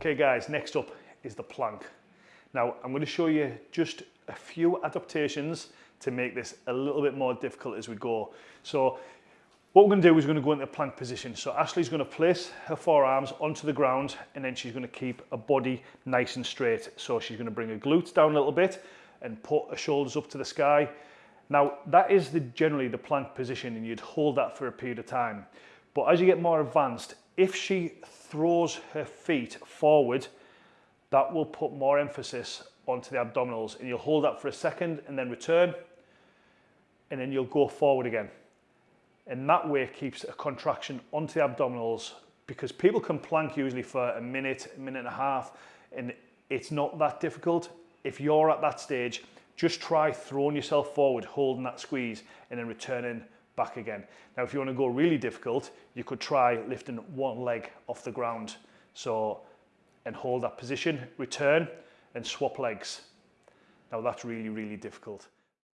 Okay guys, next up is the plank. Now I'm going to show you just a few adaptations to make this a little bit more difficult as we go. So what we're going to do is we're going to go into plank position. So Ashley's going to place her forearms onto the ground and then she's going to keep her body nice and straight. So she's going to bring her glutes down a little bit and put her shoulders up to the sky. Now that is the, generally the plank position and you'd hold that for a period of time. But as you get more advanced, if she throws her feet forward, that will put more emphasis onto the abdominals and you'll hold that for a second and then return and then you'll go forward again. And that way keeps a contraction onto the abdominals because people can plank usually for a minute, a minute and a half and it's not that difficult. If you're at that stage, just try throwing yourself forward, holding that squeeze and then returning back again. Now, if you want to go really difficult, you could try lifting one leg off the ground. So, and hold that position, return and swap legs. Now that's really, really difficult.